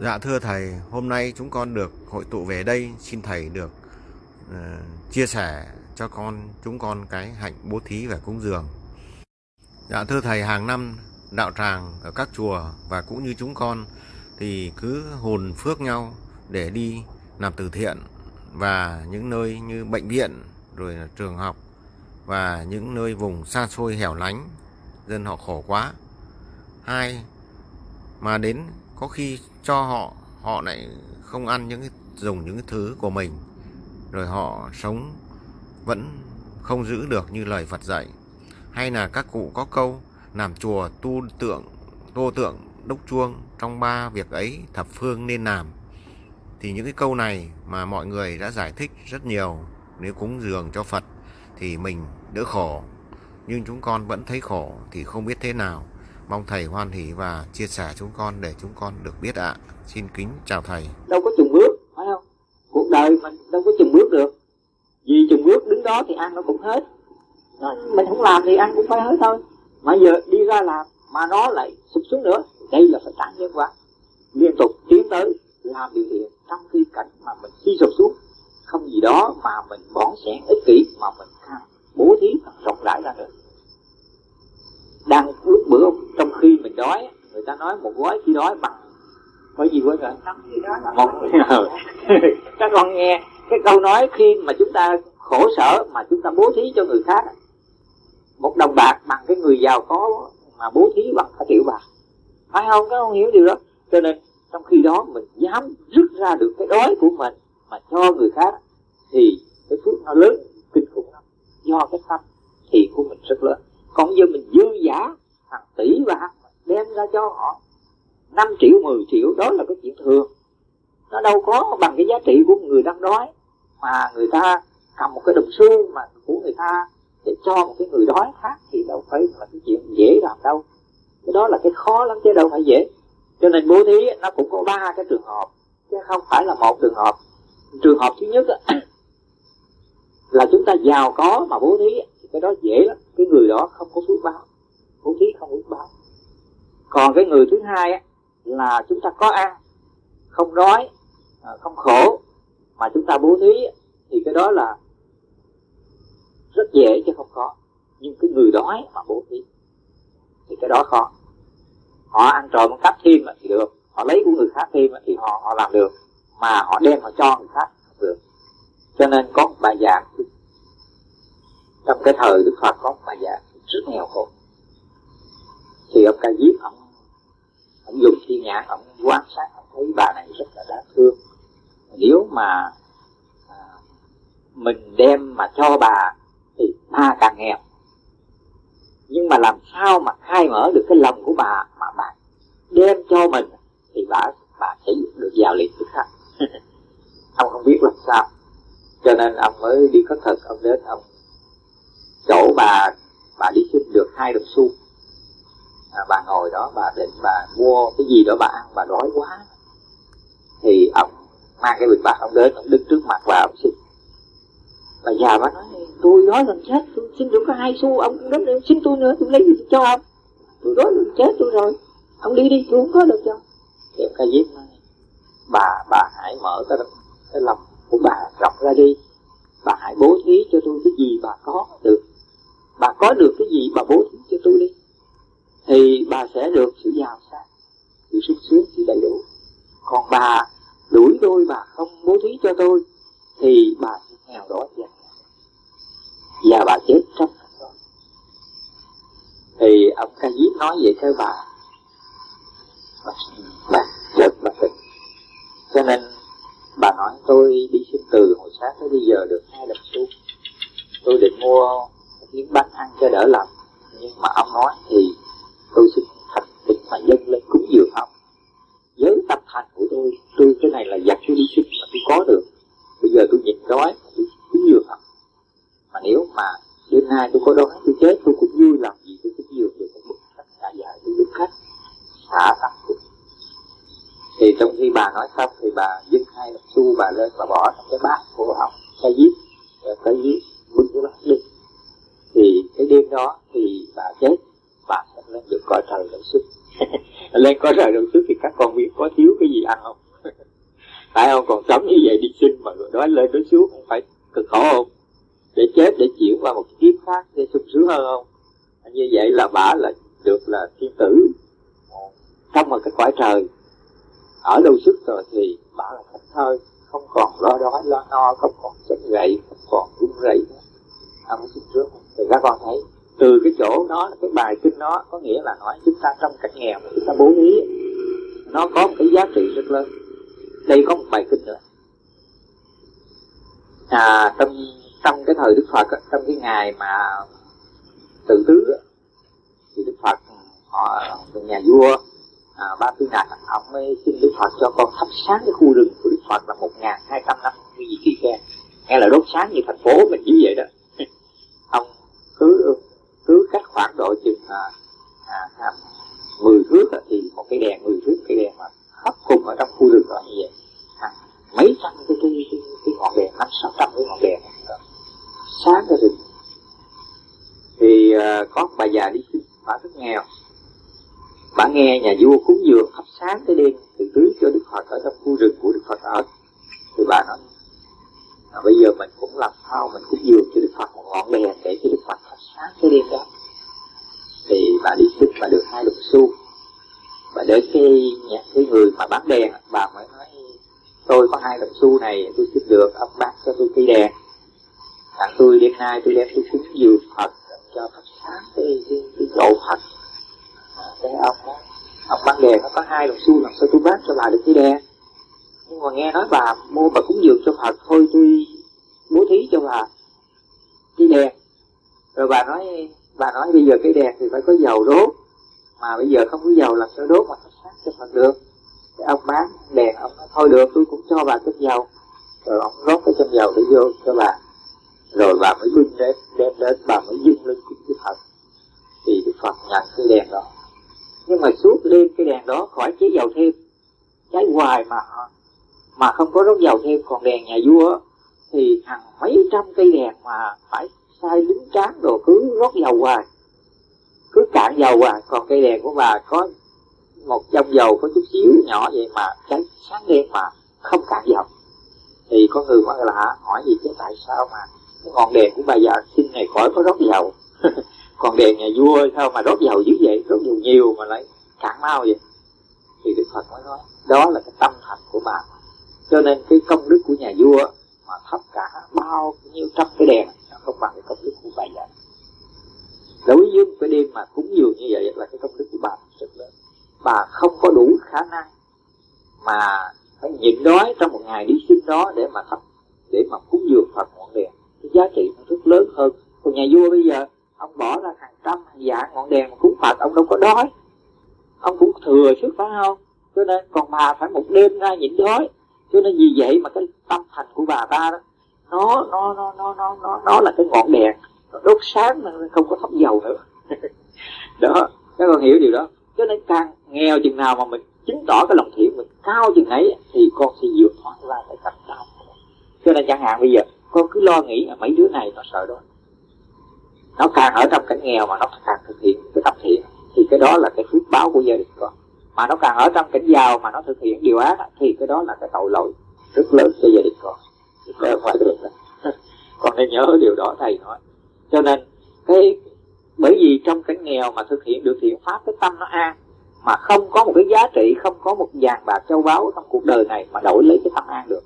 Dạ thưa thầy, hôm nay chúng con được hội tụ về đây, xin thầy được uh, chia sẻ cho con chúng con cái hạnh bố thí và cúng dường. Dạ thưa thầy, hàng năm đạo tràng ở các chùa và cũng như chúng con thì cứ hồn phước nhau để đi làm từ thiện và những nơi như bệnh viện rồi là trường học và những nơi vùng xa xôi hẻo lánh dân họ khổ quá. Hai mà đến có khi cho họ họ lại không ăn những cái, dùng những cái thứ của mình. Rồi họ sống vẫn không giữ được như lời Phật dạy. Hay là các cụ có câu, làm chùa tu tượng, tô tượng đúc chuông trong ba việc ấy thập phương nên làm. Thì những cái câu này mà mọi người đã giải thích rất nhiều, nếu cúng dường cho Phật thì mình đỡ khổ. Nhưng chúng con vẫn thấy khổ thì không biết thế nào. Mong thầy hoan hỷ và chia sẻ chúng con để chúng con được biết ạ. À. Xin kính chào thầy. Đâu có chừng bước, phải không? Cuộc đời mình đâu có chừng bước được. Vì chừng bước đứng đó thì ăn nó cũng hết. Mình không làm thì ăn cũng phải hết thôi. Mà giờ đi ra làm mà nó lại sụp xuống nữa. Đây là phải trả nhân quả. Liên tục tiến tới làm điều thiện trong khi cảnh mà mình suy sụp xuống. Không gì đó mà mình bón sẻ ích kỷ mà mình bố thí rộng rãi ra được đang lúc bữa trong khi mình đói người ta nói một gói khi đói bằng có gì quên rồi? Một các con nghe cái câu nói khi mà chúng ta khổ sở mà chúng ta bố thí cho người khác một đồng bạc bằng cái người giàu có mà bố thí bằng cả triệu bạc. Phải không? Các con hiểu điều đó. Cho nên trong khi đó mình dám rút ra được cái đói của mình mà cho người khác thì cái phước nó lớn kinh khủng lắm. Do cái tâm thì của mình rất lớn còn giờ mình dư giả, hàng tỷ và đem ra cho họ. 5 triệu 10 triệu, đó là cái chuyện thường. Nó đâu có bằng cái giá trị của người đang đói, mà người ta cầm một cái đồng xu mà của người ta để cho một cái người đói khác thì đâu phải là cái chuyện dễ làm đâu. Cái đó là cái khó lắm chứ đâu phải dễ. Cho nên bố thí nó cũng có ba cái trường hợp, chứ không phải là một trường hợp. Trường hợp thứ nhất là chúng ta giàu có mà bố thí cái đó dễ lắm. Cái người đó không có phước báo bố thí không phước báo còn cái người thứ hai á, là chúng ta có ăn không đói à, không khổ mà chúng ta bố thí thì cái đó là rất dễ chứ không khó nhưng cái người đói mà bố thí thì cái đó khó. Họ ăn trộm cắp thêm thì được. Họ lấy của người khác thêm thì họ họ làm được. Mà họ đem họ cho người khác không được. Cho nên có một bài giảng trong cái thời đức phật có bà già rất nghèo khổ. Thì ông ca diếp ông ông dùng thiên nhãn ông quan sát ông thấy bà này rất là đáng thương. Nếu mà à, mình đem mà cho bà thì bà càng nghèo. Nhưng mà làm sao mà khai mở được cái lòng của bà mà bà đem cho mình thì bà bà sẽ được giàu liền tức khắc ông không biết làm sao. Cho nên ông mới đi có thật ông đến ông chỗ bà bà đi xin được hai đồng xu. À, bà ngồi đó bà định bà mua cái gì đó bà ăn bà đói quá. Thì ông mang cái bịch bạc ông đến ông đứng trước mặt bà ông xin. Bà già bà nói tôi đói gần chết tôi xin được có hai xu ông cũng đến xin tôi nữa tôi lấy gì tôi cho ông. Tôi đói gần chết tôi rồi ông đi đi tôi không có được cho. Thì ca giết bà bà hãy mở cái cái lòng của bà rộng ra đi. Bà hãy bố thí cho tôi cái gì bà có được bà có được cái gì bà bố thí cho tôi đi. Thì bà sẽ được sự giàu sang sự sung sướng sự đầy đủ. Còn bà đuổi tôi bà không bố thí cho tôi thì bà sẽ nghèo đói và và bà chết trong đó. Thì ông ca diếp nói vậy theo bà. Bà, bà chợt bà tỉnh. Cho nên bà nói tôi đi xin từ hồi sáng tới bây giờ được hai đồng xu tôi định mua kiếm bánh ăn cho đỡ lòng. Nhưng mà ông nói thì tôi xin thành kính mà dâng lên cúng dường ông. Với tâm thành của tôi tôi cái này là giặt tôi đi sinh mà tôi có được. Bây giờ tôi nhịn đói, tôi cúng dường ông. Mà nếu mà đêm nay tôi có đói, tôi chết, tôi cũng vui làm gì tôi cúng dường được một tất cả giải tôi đứng khách xả tâm của thì trong khi bà nói xong thì bà dâng hai đồng xu, bà lên và bỏ trong cái bát của ông, cái giết cái giết bưng cái bát đi thì cái đêm đó thì bà chết. Bà sẽ lên được coi trời đồng xuất lên coi trời đồng xuất thì các con biết có thiếu cái gì ăn không? Tại ông còn sống như vậy đi sinh mà đói lên đói xuống không phải cực khổ không? Để chết, để chuyển qua một kiếp khác để sung sướng hơn không? Như vậy là bà là được là thiên tử. Trong một cái cõi trời, ở đâu sức rồi thì bà là thánh thơi, không còn lo đói, lo no, không còn chết gậy, không còn run rẩy ông không xin sướng thì các con thấy từ cái chỗ đó cái bài kinh đó có nghĩa là nói chúng ta trong cảnh nghèo chúng ta bố thí. Nó có một cái giá trị rất lớn. Đây có một bài kinh nữa. À trong trong cái thời đức phật trong cái ngày mà tự tứ thì đức phật họ nhà vua à, ba tư nạc ông mới xin đức phật cho con thắp sáng cái khu rừng của đức phật là một ngàn hai trăm năm như gì kỳ khe. Nghe là đốt sáng như thành phố mình như vậy đó cứ cứ cách khoảng độ chừng à, à, à 10 thước thì một cái đèn 10 thước cái đèn mà khắp cùng ở trong khu rừng đó như vậy. À, mấy trăm cái cái, cái, cái ngọn đèn năm sáu trăm cái ngọn đèn sáng cái rừng. Thì à, có bà già đi xin bà rất nghèo. Bà nghe nhà vua cúng dường thắp sáng cái đêm từ tưới cho đức phật ở trong khu rừng của đức phật ở. Thì bà nói à, bây giờ mình cũng làm sao mình cứ dường cho đức phật một ngọn đèn để cho đức phật thắp sáng cái đêm đó. Thì bà đi xin bà được hai đồng xu. Và đến cái nhà cái người mà bán đèn bà mới nói tôi có hai đồng xu này tôi xin được ông bán cho tôi cây đèn. Là tôi đêm nay tôi đem tôi cúng dường phật cho thắp sáng cái cái, cái độ phật. Cái ông đó ông bán đèn nó có hai đồng xu làm sao tôi bán cho bà được cái đèn? Nhưng mà nghe nói bà mua bà cúng dường cho phật thôi, tôi bố thí cho bà cái đèn. Rồi bà nói bà nói bây giờ cái đèn thì phải có dầu đốt. Mà bây giờ không có dầu làm sao đốt mà thắp sáng cho phật được. Cái ông bán đèn, ông nói, thôi được, tôi cũng cho bà chút dầu. Rồi ông rót cái chân dầu để vô cho bà. Rồi bà mới vinh đến đem đến, bà mới dưng lên cúng với phật. Thì đức phật nhận cái đèn đó. Nhưng mà suốt đêm cái đèn đó khỏi chế dầu thêm. Cháy hoài mà mà không có đốt dầu thêm, còn đèn nhà vua thì hàng mấy trăm cây đèn mà phải sai lính tráng đồ cứ rót dầu hoài, cứ cạn dầu hoài. Còn cây đèn của bà có một trong dầu, có chút xíu nhỏ vậy mà cháy sáng đen mà không cạn dầu. Thì có người mới lạ hỏi gì chứ, tại sao mà cái ngọn đèn của bà già xin này khỏi có rót dầu? Còn đèn nhà vua sao mà rót dầu dữ vậy? Rót dầu nhiều mà lại cạn mau vậy? Thì đức phật mới nói, đó là cái tâm thành của bà cho nên cái công đức của nhà vua mà thắp cả bao nhiêu trăm cái đèn, nó không bằng cái công đức của bà vậy. đối với một cái đêm mà cúng dường như vậy là cái công đức của bà rất lớn. Bà không có đủ khả năng mà phải nhịn đói trong một ngày đi sinh đó để mà thắp, để mà cúng dường phật ngọn đèn. Cái giá trị nó rất lớn hơn. Còn nhà vua bây giờ, ông bỏ ra hàng trăm, hàng vạn ngọn đèn mà cúng phật, ông đâu có đói. Ông cũng thừa sức phải không? Cho nên còn bà phải một đêm ra nhịn đói cho nên vì vậy mà cái tâm thành của bà ta đó nó nó nó nó nó nó, nó là cái ngọn đèn. Nó đốt sáng mà không có thắp dầu nữa. Đó các con hiểu điều đó. Cho nên càng nghèo chừng nào mà mình chứng tỏ cái lòng thiện mình cao chừng ấy thì con sẽ vượt thoát ra cái cảnh đau cho nên chẳng hạn bây giờ con cứ lo nghĩ là mấy đứa này nó sợ đó. Nó càng ở trong cảnh nghèo mà nó càng thực hiện cái tập thiện thì cái đó là cái phước báo của gia đình con mà nó càng ở trong cảnh giàu mà nó thực hiện điều ác thì cái đó là cái tội lỗi rất lớn cho gia đình con. Không phải được. Con nên nhớ điều đó, thầy nói. Cho nên, cái, bởi vì trong cảnh nghèo mà thực hiện được thiện pháp, cái tâm nó an, mà không có một cái giá trị, không có một vàng bạc châu báu trong cuộc đời này mà đổi lấy cái tâm an được.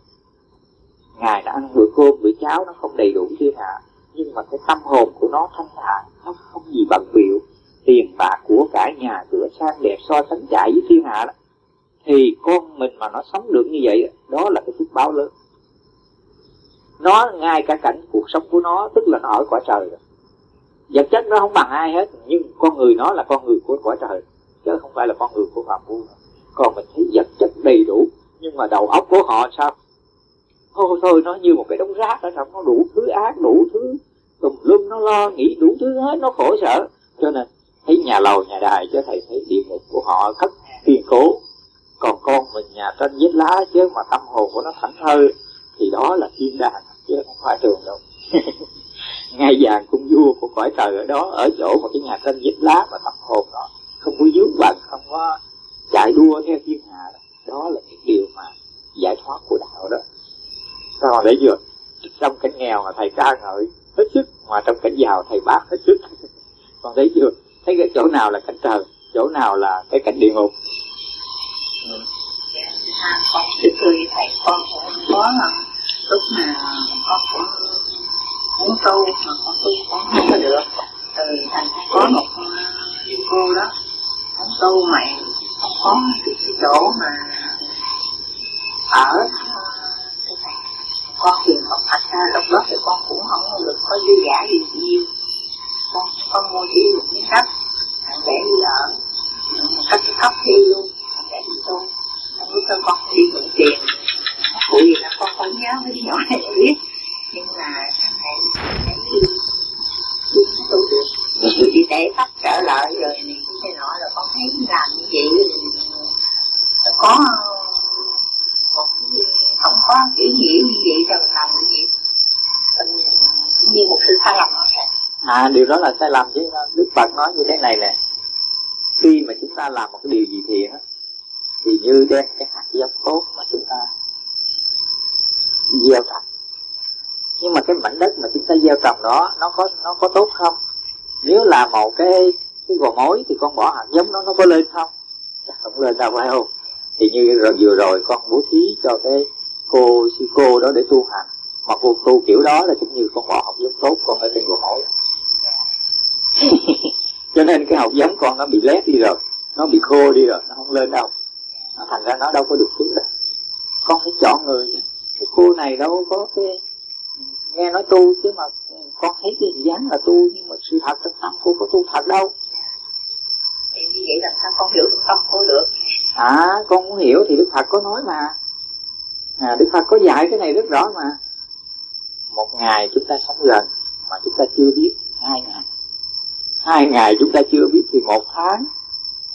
Ngài đã ăn bữa cơm, bữa cháo nó không đầy đủ thiên hạ, nhưng mà cái tâm hồn của nó thanh thản, nó không gì bận biểu tiền bạc của cả nhà cửa sang đẹp so sánh chạy với thiên hạ đó, thì con mình mà nó sống được như vậy đó là cái phước báo lớn. Nó ngay cả cảnh cuộc sống của nó, tức là nó ở quả trời rồi. Vật chất nó không bằng ai hết, nhưng con người nó là con người của quả trời, chứ không phải là con người của phạm phu. Còn mình thấy vật chất đầy đủ, nhưng mà đầu óc của họ sao? Thôi thôi, nó như một cái đống rác ở trong, nó đủ thứ ác, đủ thứ tùm lum, nó lo nghĩ đủ thứ hết, nó khổ sở. Cho nên thấy nhà lầu nhà đài chứ thầy thấy địa ngục của họ thất kiên cố. Còn con mình nhà trên vết lá chứ mà tâm hồn của nó thảnh thơi thì đó là thiên đàng chứ không phải trường đâu. Ngai vàng cung vua của cõi trời ở đó ở chỗ một cái nhà trên vết lá mà tâm hồn nó không có dướng bận không có chạy đua theo thiên hạ đó, đó là những điều mà giải thoát của đạo đó. Còn để vừa? Trong cảnh nghèo mà thầy ca ngợi hết sức mà trong cảnh giàu thầy bác hết sức. Còn thấy chưa thấy cái chỗ nào là cảnh trời chỗ nào là cái cảnh địa ngục? Ừ. à, con thưa với thầy con cũng có à, lúc mà con cũng muốn tu mà con tu con không có được. Từ thành có một à, cô đó con tu mày không có cái, cái chỗ mà ở à, con thì học thật ra lúc đó thì con cũng không được có dư giả gì nhiều. Con con mua chỉ được miếng đất để đi ở cắt khóc tóc đi luôn, để đi tu anh lúc đó con đi mượn tiền. Cụ gì là con không nhớ mấy nhỏ này biết, nhưng mà sau này thấy đi tu được. Thì để tóc trở lại rồi này, cái nọ là con thấy làm như vậy. Có, một cái không có ý nghĩa như vậy rồi làm như vậy như một sự sai lầm à điều đó là sai lầm chứ đức phật nói như thế này nè khi mà chúng ta làm một cái điều gì thiện thì như đem cái hạt giống tốt mà chúng ta gieo trồng. Nhưng mà cái mảnh đất mà chúng ta gieo trồng đó, nó có nó có tốt không? Nếu là một cái cái gò mối thì con bỏ hạt giống nó nó có lên không? Chắc không lên đâu, phải không? Thì như rồi, vừa rồi con bố thí cho cái cô, sư cô đó để tu hành. Mà cô tu kiểu đó là cũng như con bỏ hạt giống tốt con ở trên gò mối. cho nên cái học giống con nó bị lép đi rồi nó bị khô đi rồi nó không lên đâu. Nó thành ra nó đâu có được thứ đâu. Con phải chọn người cái cô này đâu có cái nghe nói tu chứ mà con thấy cái dáng là tu nhưng mà sự thật trong tâm cô có tu thật đâu. Thì như vậy làm sao con hiểu được tâm cô được? À con muốn hiểu thì đức phật có nói mà. À, đức phật có dạy cái này rất rõ mà. Một ngày chúng ta sống gần mà chúng ta chưa biết hai ngày hai ngày chúng ta chưa biết thì một tháng.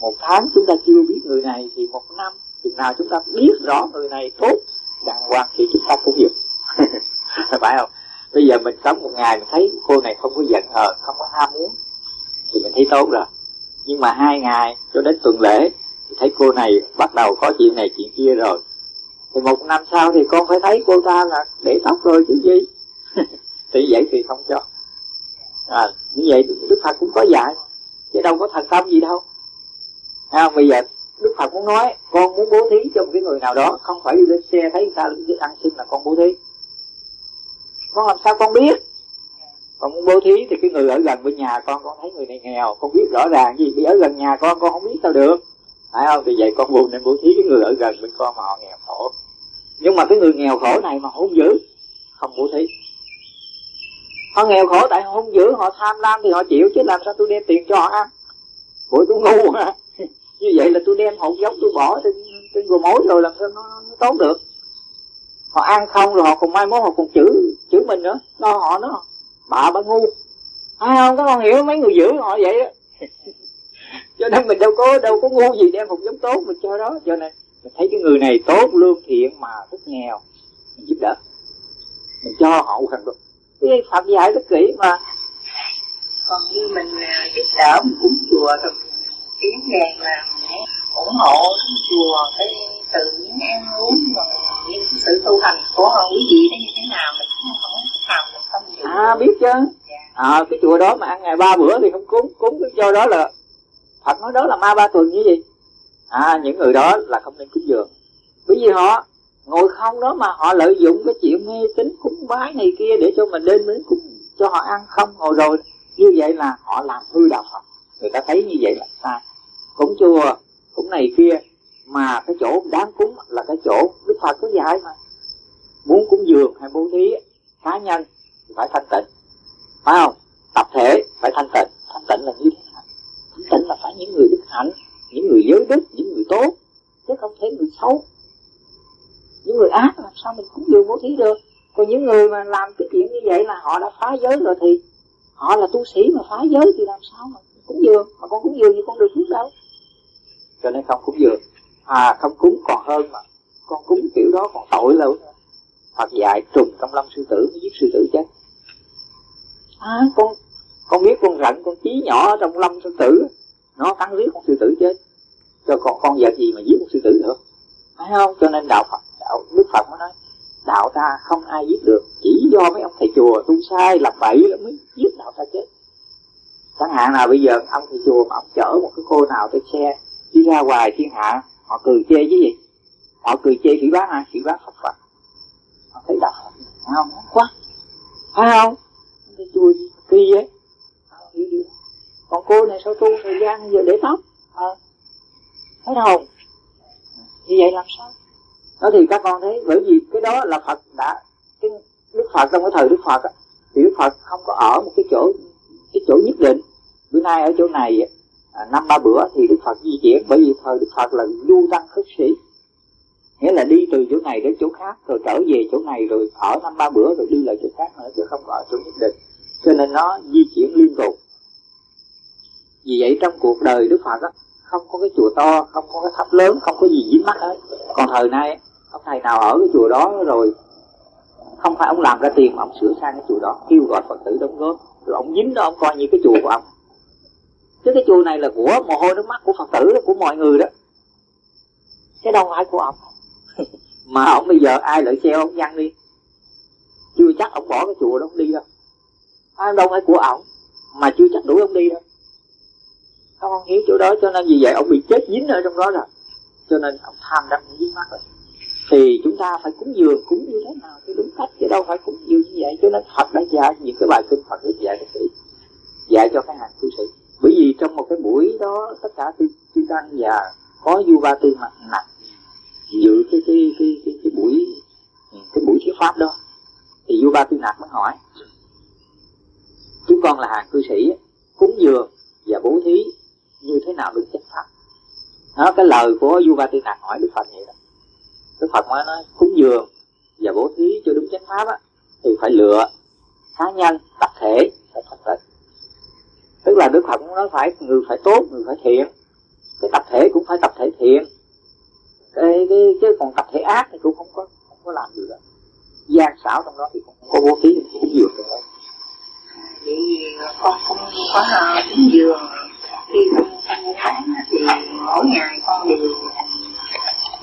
Một tháng chúng ta chưa biết người này thì một năm. Chừng nào chúng ta biết rõ người này tốt, đàng hoàng thì chúng ta cũng hiểu. Phải không? Bây giờ mình sống một ngày mình thấy cô này không có giận hờn, không có ham muốn, thì mình thấy tốt rồi. Nhưng mà hai ngày cho đến tuần lễ thì thấy cô này bắt đầu có chuyện này chuyện kia rồi. Thì một năm sau thì con phải thấy cô ta là để tóc rồi chứ gì? Thì vậy thì không cho à, như vậy đức phật cũng có dạy chứ đâu có thành tâm gì đâu. À, bây giờ đức phật muốn nói con muốn bố thí cho một cái người nào đó không phải đi lên xe thấy người ta ăn xin là con bố thí. Con làm sao con biết? Con muốn bố thí thì cái người ở gần bên nhà con con thấy người này nghèo con biết rõ ràng gì. Vì ở gần nhà con con không biết sao được. Phải không? Thì vậy con buồn nên bố thí cái người ở gần bên con mà họ nghèo khổ. Nhưng mà cái người nghèo khổ này mà không giữ không bố thí họ nghèo khổ tại họ không giữ họ tham lam thì họ chịu chứ làm sao tôi đem tiền cho họ ăn? Ủa tôi ngu à như vậy là tôi đem hột giống tôi bỏ trên trên gồ mối rồi làm sao nó, nó tốt được? Họ ăn không rồi họ còn mai mốt họ còn chữ chữ mình nữa. Lo họ nó bạ bà ngu. Ai không các con hiểu mấy người giữ họ vậy đó cho nên mình đâu có đâu có ngu gì đem hột giống tốt mình cho đó. Cho nên mình thấy cái người này tốt lương thiện mà rất nghèo. Mình giúp đỡ. Mình cho họ thành được cái phật dạy rất kỹ mà. Còn như mình à, giúp đỡ mình cúng chùa rồi tiếng đèn là ủng hộ chùa cái từ những ăn uống và những sự tu hành của quý vị đó như thế nào mình cũng không làm được không được à biết chứ. Dạ. à, cái chùa đó mà ăn ngày ba bữa thì không cúng cúng cái cho đó là Phật nói đó là ma ba tuần như gì à những người đó là không nên cúng dường. Bởi vì họ ngồi không đó mà họ lợi dụng cái chuyện mê tín cúng bái này kia để cho mình đến đến cúng, cho họ ăn không ngồi rồi. Như vậy là họ làm hư đạo Phật. Người ta thấy như vậy là sai. Cúng chùa, cũng này kia, mà cái chỗ đáng cúng là cái chỗ Đức Phật có dạy mà. Muốn cúng dường hay bố thí, cá nhân thì phải thanh tịnh. Phải không? Tập thể phải thanh tịnh. Thanh tịnh là như thế nào? Thanh tịnh là phải những người đức hạnh, những người giới đức, những người tốt, chứ không thể người xấu những người ác làm sao mình cúng dường bố thí được. Còn những người mà làm cái chuyện như vậy là họ đã phá giới rồi thì họ là tu sĩ mà phá giới thì làm sao mà cúng dường? Mà con cúng dường thì con được phước đâu. Cho nên không cúng dường. À không cúng còn hơn mà. Con cúng kiểu đó còn tội lâu nữa Phật dạy trùng trong lâm sư tử giết sư tử chết à con con biết con rận con chí nhỏ trong lâm sư tử. Nó cắn giết con sư tử chết. Cho cho con con vật gì mà giết một sư tử được phải không? Cho nên đạo phật đạo đức phật mới nói đạo ta không ai giết được chỉ do mấy ông thầy chùa tu sai làm bậy là mới giết đạo ta chết. Chẳng hạn nào bây giờ ông thầy chùa mà ông chở một cái cô nào trên xe đi ra ngoài thiên hạ họ cười chê chứ gì? Họ cười chê chỉ bán ai chỉ bán phật phật. Họ thấy đạo không quá. Phải không thầy chùa kỳ vậy. Ờ, Còn cô này sao tu thời gian giờ để tóc? À, thấy không như vậy làm sao? Đó thì các con thấy bởi vì cái đó là phật đã cái đức phật trong cái thời đức phật á, thì đức phật không có ở một cái chỗ cái chỗ nhất định. Bữa nay ở chỗ này à, năm ba bữa thì đức phật di chuyển bởi vì thời đức phật là du tăng khất sĩ. Nghĩa là đi từ chỗ này đến chỗ khác rồi trở về chỗ này rồi ở năm ba bữa rồi đi lại chỗ khác nữa chứ không có ở chỗ nhất định. Cho nên nó di chuyển liên tục. Vì vậy trong cuộc đời đức phật á không có cái chùa to không có cái tháp lớn không có gì dính mắt hết. Còn thời nay ông thầy nào ở cái chùa đó rồi không phải ông làm ra tiền mà ông sửa sang cái chùa đó kêu gọi phật tử đóng góp. Rồi ông dính đó ông coi như cái chùa của ông. Chứ cái chùa này là của mồ hôi nước mắt của phật tử đó, của mọi người đó. Cái đâu phải của ông. Mà ông bây giờ ai lợi xe ông văng đi? Chưa chắc ông bỏ cái chùa đó ông đi đâu. À, đâu phải của ông mà chưa chắc đuổi ông đi đâu. Không, không hiểu chỗ đó cho nên vì vậy ông bị chết dính ở trong đó rồi. Cho nên ông tham đắm dính mắt rồi thì chúng ta phải cúng dường cúng như thế nào cho đúng cách chứ đâu phải cúng dường như vậy cho nên Phật đã dạy những cái bài kinh Phật rất dạy các sĩ dạy cho cái hàng cư sĩ. Bởi vì trong một cái buổi đó tất cả chư tăng và có du ba tư mặt nặng dự cái cái cái cái, cái buổi cái buổi thuyết pháp đó thì du ba tư nặc mới hỏi chúng con là hàng cư sĩ cúng dường và bố thí như thế nào được chánh pháp đó cái lời của du ba tư nặc hỏi đức phật vậy đó đức phật mới nói cúng dường và bố thí cho đúng chánh pháp á thì phải lựa cá nhân tập thể phải thật tịnh tức là đức phật cũng nói phải người phải tốt người phải thiện. Cái tập thể cũng phải tập thể thiện. Cái, cái chứ còn tập thể ác thì cũng không có không có làm được. Gian xảo trong đó thì cũng không có bố thí cũng dường được. Đó vì con không có ờ, cúng dường. Khi con con bán thì mỗi ngày con đều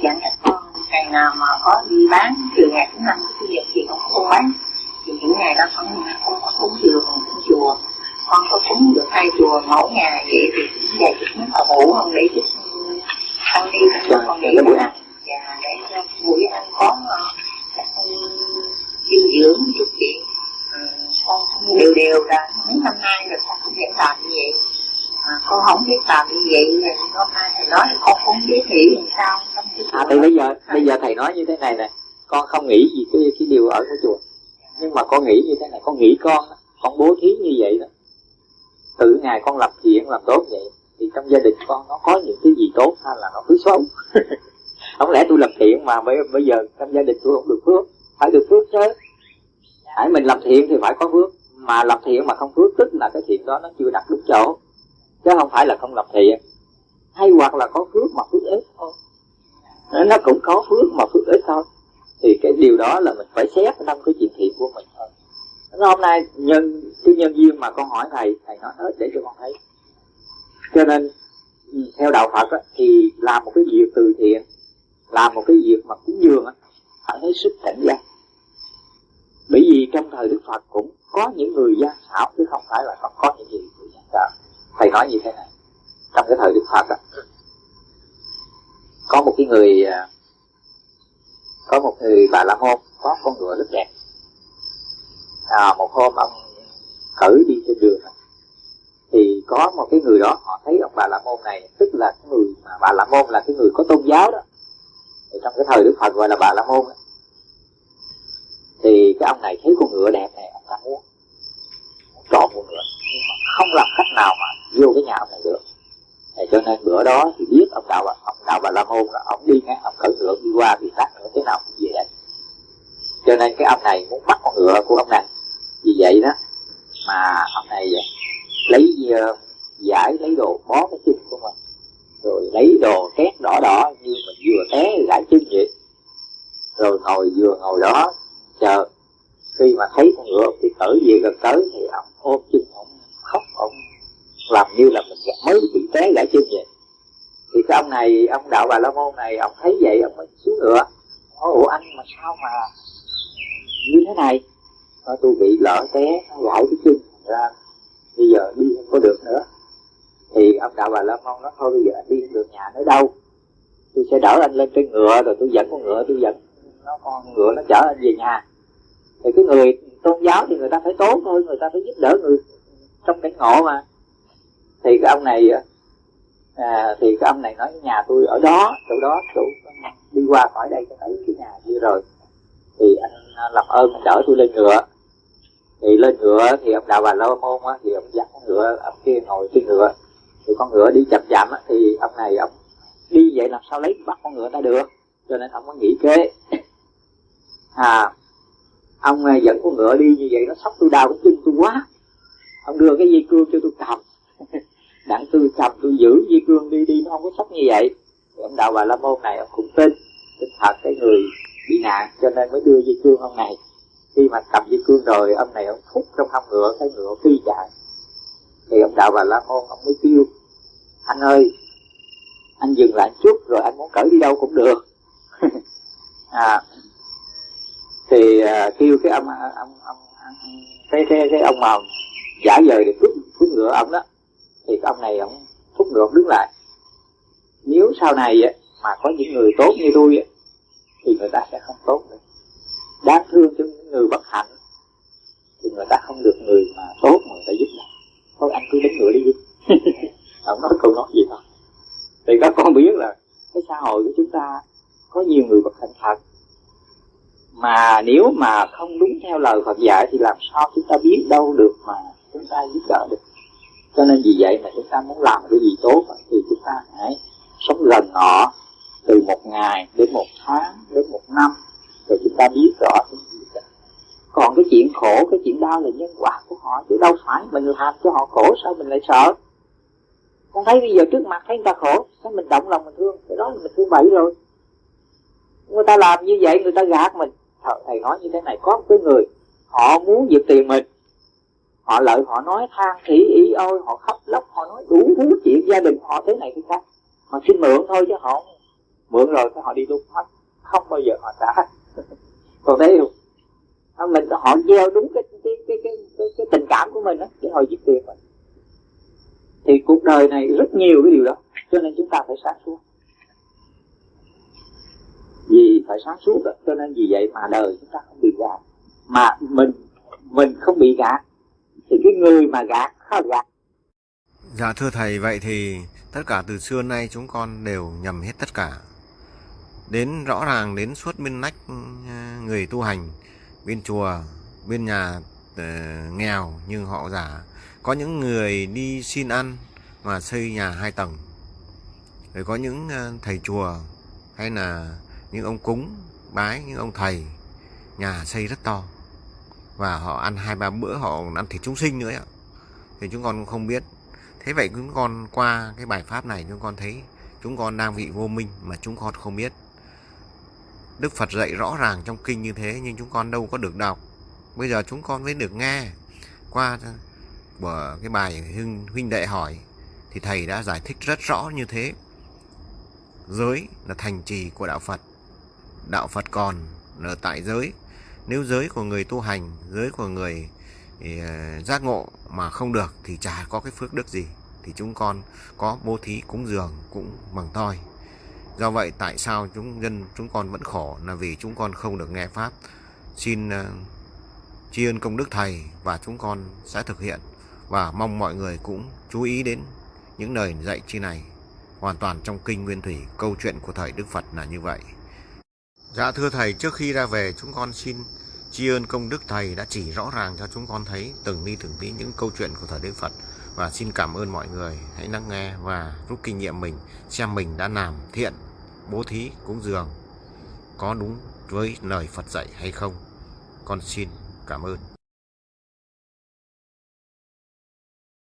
dặn các con ngày nào mà có đi bán từ ngày thứ năm thứ nhật thì con không bán. Thì những ngày đó con không có cúng dường cúng chùa. Con có cúng được hai chùa mỗi ngày vậy thì cũng dạy chút nước thờ ngủ không để chút con đi cho con để buổi ăn. Và để cho buổi ăn có ờ, các dinh dưỡng chút chuyện ờ, con đều đều ra mấy năm nay rồi con cũng vẫn làm như vậy. À, con không biết làm như vậy thì hôm nay thầy nói con không biết nghĩ làm sao thì bây giờ bây giờ thầy nói như thế này nè. Con không nghĩ gì cái cái điều ở cái chùa. Nhưng mà con nghĩ như thế này con nghĩ con con bố thí như vậy đó. Tự ngày con làm thiện làm tốt vậy thì trong gia đình con nó có những cái gì tốt hay là nó cứ xấu. Không lẽ tôi làm thiện mà bây, bây giờ trong gia đình tôi không được phước? Phải được phước chứ. Hãy mình làm thiện thì phải có phước. Mà làm thiện mà không phước tức là cái thiện đó nó chưa đặt đúng chỗ. Chứ không phải là không làm thiện. Hay hoặc là có phước mà phước nó cũng có phước mà phước ít thôi. Thì cái điều đó là mình phải xét trong cái chuyện thiện của mình thôi. Hôm nay nhân cái nhân duyên mà con hỏi thầy thầy nói hết để cho con thấy. Cho nên theo đạo Phật á, thì làm một cái việc từ thiện làm một cái việc mà cúng dường á, phải hết sức cảnh giác. Bởi vì trong thời Đức Phật cũng có những người gian xảo chứ không phải là không có những gì người gian xảo thầy nói như thế này trong cái thời Đức Phật á, có một cái người à, có một người bà la môn có con ngựa rất đẹp. À, một hôm ông cởi đi trên đường. Thì có một cái người đó họ thấy ông bà la môn này tức là cái người mà bà la môn là cái người có tôn giáo đó. Thì trong cái thời đức phật gọi là bà la môn đó. thì cái ông này thấy con ngựa đẹp này ông ta muốn trọn con ngựa nhưng mà không làm cách nào mà vô cái nhà ông này được thì cho nên bữa đó thì biết ông đạo ông đạo bà la môn là ông đi ngang ông cởi ngựa đi qua thì tắt nữa thế nào cũng về cho nên cái ông này muốn bắt con ngựa của ông này. Vì vậy đó mà ông này lấy uh, giải lấy đồ bó cái chân của mình rồi lấy đồ két đỏ đỏ như mình vừa té gãi chân vậy. Rồi ngồi vừa ngồi đó chờ khi mà thấy con ngựa thì cởi về gần tới thì ông ôm chân ông khóc ông làm như là mình mới bị té gãy chân vậy. Thì cái ông này, ông đạo bà la môn này, ông thấy vậy, ông mới xuống ngựa. Nói ủa anh, mà sao mà như thế này? Nói, tôi bị lỡ té gãy cái chân. Ra bây giờ đi không có được nữa. Thì ông đạo bà la môn nói, thôi bây giờ anh đi không được nhà nữa đâu. Tôi sẽ đỡ anh lên trên ngựa, rồi tôi dẫn con ngựa, tôi dẫn nó con ngựa, nó chở anh về nhà. Thì cái người tôn giáo thì người ta phải tốt thôi, người ta phải giúp đỡ người trong cảnh ngộ mà thì cái ông này à, thì cái ông này nói nhà tôi ở đó chỗ đó chỗ đi qua khỏi đây cho thấy cái nhà kia rồi. Thì anh à, làm ơn anh đỡ tôi lên ngựa. Thì lên ngựa thì ông đạo bà la môn á thì ông dắt con ngựa ông kia ngồi trên ngựa. Thì con ngựa đi chậm chậm á thì ông này ông đi vậy làm sao lấy bắt con ngựa ta được cho nên ông có nghĩ kế. À ông à, dẫn con ngựa đi như vậy nó sốc tôi đau cái chân tôi quá. Ông đưa cái dây cương cho tôi cầm. đặng tôi cầm tôi giữ dây cương đi đi nó không có sắp như vậy. Thì ông đạo bà la môn này ông cũng tin tin thật cái người bị nạn cho nên mới đưa dây cương ông này. Khi mà cầm dây cương rồi ông này ông thúc trong hông ngựa cái ngựa phi chạy. Thì ông đạo bà la môn ông mới kêu anh ơi anh dừng lại chút rồi anh muốn cởi đi đâu cũng được. À thì uh, kêu cái ông ông ông, cái cái cái ông mà giả vời để cướp cướp ngựa ông đó thì cái ông này ông thúc ngựa ông đứng lại. Nếu sau này á, mà có những người tốt như tôi á, thì người ta sẽ không tốt nữa. Đáng thương cho những người bất hạnh thì người ta không được người mà tốt mà người ta giúp đâu thôi anh cứ đánh ngựa đi đi. Ông nói câu nói gì thôi thì các con biết là cái xã hội của chúng ta có nhiều người bất hạnh thật. Mà nếu mà không đúng theo lời Phật dạy thì làm sao chúng ta biết đâu được mà chúng ta giúp đỡ được? Cho nên vì vậy mà chúng ta muốn làm cái gì tốt thì chúng ta hãy sống gần họ từ một ngày đến một tháng, đến một năm, rồi chúng ta biết rõ cái gì đó. còn cái chuyện khổ, cái chuyện đau là nhân quả của họ, chứ đâu phải mình làm cho họ khổ, sao mình lại sợ? Con thấy bây giờ trước mặt thấy người ta khổ, sao mình động lòng mình thương? Cái đó là mình thương bậy rồi. Người ta làm như vậy, người ta gạt mình. Thầy nói như thế này, có một cái người, họ muốn giật tiền mình họ lợi họ nói than thỉ ý ôi họ khóc lóc họ nói đủ thứ chuyện gia đình họ thế này thế khác. Họ xin mượn thôi chứ họ mượn rồi cái họ đi luôn hết. Không bao giờ họ trả còn thấy không? Mình họ gieo đúng cái cái cái cái, cái, cái tình cảm của mình đó để họ giết tiền mình. Thì cuộc đời này rất nhiều cái điều đó cho nên chúng ta phải sáng suốt. Vì phải sáng suốt đó. cho nên vì vậy mà đời chúng ta không bị gạt. Mà mình mình không bị gạt thì cái người mà gạt khó gạt. Dạ thưa thầy vậy thì tất cả từ xưa nay chúng con đều nhầm hết tất cả. Đến rõ ràng đến suốt bên nách ờ, người tu hành bên chùa bên nhà uh, nghèo nhưng họ giả có những người đi xin ăn mà xây nhà hai tầng. Rồi có những ờ, thầy chùa hay là những ông cúng bái những ông thầy nhà xây rất to và họ ăn hai ba bữa họ ăn thịt chúng sinh nữa thì chúng con cũng không biết. Thế vậy chúng con qua cái bài pháp này chúng con thấy chúng con đang bị vô minh mà chúng con không biết. Đức Phật dạy rõ ràng trong kinh như thế nhưng chúng con đâu có được đọc. Bây giờ chúng con mới được nghe. Qua của cái bài huynh, huynh đệ hỏi thì thầy đã giải thích rất rõ như thế. Giới là thành trì của đạo Phật. Đạo Phật còn ở tại giới nếu giới của người tu hành giới của người thì, uh, giác ngộ mà không được thì chả có cái phước đức gì. Thì chúng con có bố thí cúng dường cũng bằng toi. Do vậy tại sao chúng dân chúng con vẫn khổ là vì chúng con không được nghe pháp? Xin uh, tri ân công đức thầy và chúng con sẽ thực hiện và mong mọi người cũng chú ý đến những lời dạy chi này. Hoàn toàn trong kinh nguyên thủy câu chuyện của thời đức phật là như vậy. Dạ thưa Thầy, trước khi ra về chúng con xin tri ân công đức Thầy đã chỉ rõ ràng cho chúng con thấy từng ni từng tí những câu chuyện của thời Đức Phật và xin cảm ơn mọi người hãy lắng nghe và rút kinh nghiệm mình xem mình đã làm thiện, bố thí, cúng dường có đúng với lời Phật dạy hay không. Con xin cảm ơn.